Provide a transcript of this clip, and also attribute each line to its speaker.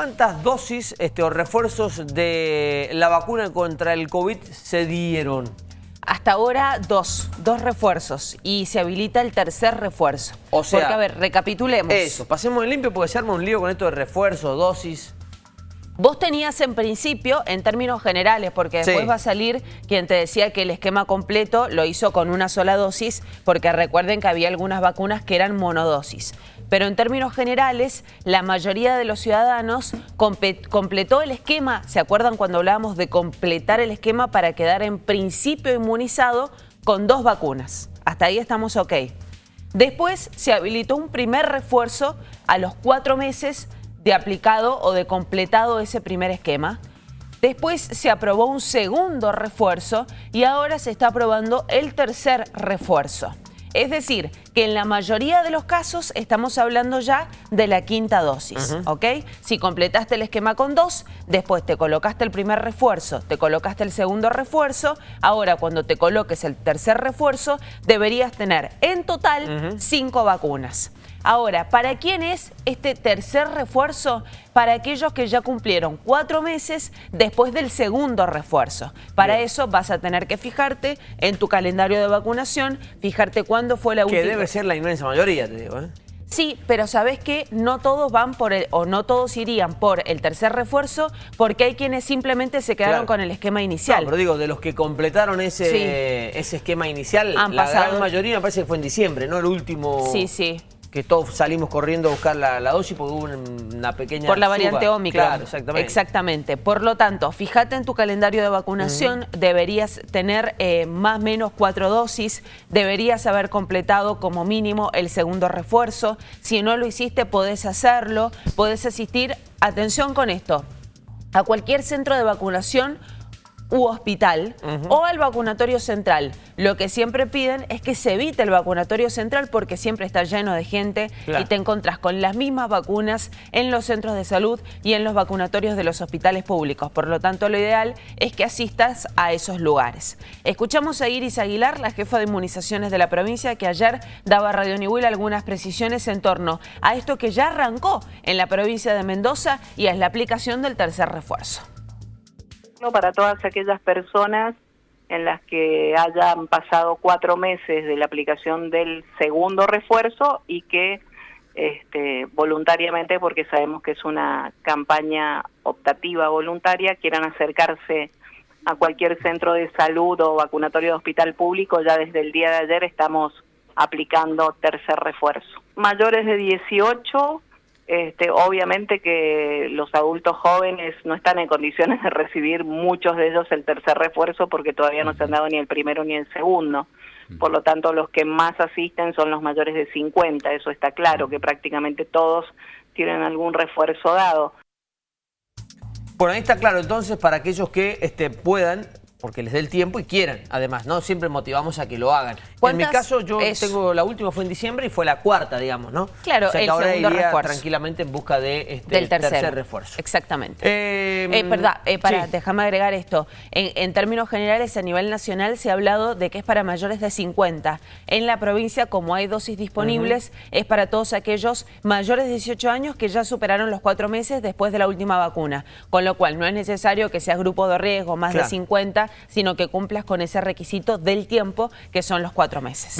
Speaker 1: ¿cuántas dosis este, o refuerzos de la vacuna contra el COVID se dieron?
Speaker 2: Hasta ahora dos, dos refuerzos y se habilita el tercer refuerzo.
Speaker 1: O sea,
Speaker 2: Porque, a ver, recapitulemos.
Speaker 1: Eso, pasemos en limpio porque se arma un lío con esto de refuerzo, dosis.
Speaker 2: Vos tenías en principio, en términos generales, porque después
Speaker 1: Sí.
Speaker 2: va a salir quien te decía que el esquema completo lo hizo con una sola dosis, porque recuerden que había algunas vacunas que eran monodosis. Pero en términos generales, la mayoría de los ciudadanos completó el esquema, ¿se acuerdan cuando hablábamos de completar el esquema para quedar en principio inmunizado con dos vacunas? Hasta ahí estamos ok. Después se habilitó un primer refuerzo a los cuatro meses de aplicado o de completado ese primer esquema. Después se aprobó un segundo refuerzo y ahora se está aprobando el tercer refuerzo. Es decir, que en la mayoría de los casos estamos hablando ya de la quinta dosis, ¿ok? Si completaste el esquema con dos, después te colocaste el primer refuerzo, te colocaste el segundo refuerzo, ahora cuando te coloques el tercer refuerzo, deberías tener en total cinco vacunas. Ahora, ¿para quién es este tercer refuerzo? Para aquellos que ya cumplieron cuatro meses después del segundo refuerzo. Para
Speaker 1: Bien.
Speaker 2: eso vas a tener que fijarte en tu calendario de vacunación, fijarte cuándo fue la
Speaker 1: Que
Speaker 2: última.
Speaker 1: debe ser la inmensa mayoría, te digo. ¿eh?
Speaker 2: Sí, pero sabes que no todos van por el, o no todos irían por el tercer refuerzo, porque hay quienes simplemente se quedaron
Speaker 1: Claro.
Speaker 2: con el esquema
Speaker 1: No,
Speaker 2: inicial.
Speaker 1: pero digo, de los que completaron ese,
Speaker 2: Sí.
Speaker 1: ese esquema inicial,
Speaker 2: Han
Speaker 1: la
Speaker 2: pasado-
Speaker 1: gran mayoría me parece que fue en diciembre, ¿no? El último...
Speaker 2: Sí, sí.
Speaker 1: Que todos salimos corriendo a buscar la, la dosis porque hubo un- una pequeña
Speaker 2: Por la variante. Omicron.
Speaker 1: Claro, exactamente.
Speaker 2: Exactamente. Por lo tanto, fíjate en tu calendario de vacunación, deberías tener eh, más o menos cuatro dosis, deberías haber completado como mínimo el segundo refuerzo. Si no lo hiciste, podés hacerlo, podés asistir, atención con esto, a cualquier centro de vacunación u hospital o al vacunatorio central. Lo que siempre piden es que se evite el vacunatorio central porque siempre está lleno de gente
Speaker 1: Claro.
Speaker 2: y te encontrás con las mismas vacunas en los centros de salud y en los vacunatorios de los hospitales públicos. Por lo tanto, lo ideal es que asistas a esos lugares. Escuchamos a Iris Aguilar, la jefa de inmunizaciones de la provincia, que ayer daba a Radio Nihuel algunas precisiones en torno a esto que ya arrancó en la provincia de Mendoza y es la aplicación del tercer refuerzo.
Speaker 3: Para todas aquellas personas en las que hayan pasado cuatro meses de la aplicación del segundo refuerzo y que este, voluntariamente, porque sabemos que es una campaña optativa voluntaria, quieran acercarse a cualquier centro de salud o vacunatorio de hospital público, ya desde el día de ayer estamos aplicando tercer refuerzo. Mayores de 18, este, obviamente que los adultos jóvenes no están en condiciones de recibir muchos de ellos el tercer refuerzo porque todavía no se han dado ni el primero ni el segundo. Por lo tanto, los que más asisten son los mayores de 50, eso está claro, que prácticamente todos tienen algún refuerzo dado.
Speaker 1: Bueno, ahí está claro, entonces, para aquellos que este, puedan, porque les dé el tiempo y quieran, además, ¿no? Siempre motivamos a que lo hagan. En mi caso, yo tengo, la última fue en diciembre y fue la cuarta, digamos, ¿no?
Speaker 2: Claro,
Speaker 1: o sea que
Speaker 2: el
Speaker 1: ahora
Speaker 2: segundo
Speaker 1: iría
Speaker 2: refuerzo.
Speaker 1: tranquilamente en busca de este,
Speaker 2: del
Speaker 1: tercer refuerzo.
Speaker 2: Exactamente.
Speaker 1: Eh,
Speaker 2: Eh, verdad, eh, para,
Speaker 1: sí.
Speaker 2: déjame agregar esto. En, en términos generales, a nivel nacional se ha hablado de que es para mayores de 50. En la provincia, como hay dosis disponibles, es para todos aquellos mayores de 18 años que ya superaron los cuatro meses después de la última vacuna. Con lo cual, no es necesario que seas grupo de riesgo más
Speaker 1: Claro.
Speaker 2: de 50, sino que cumplas con ese requisito del tiempo, que son los cuatro meses.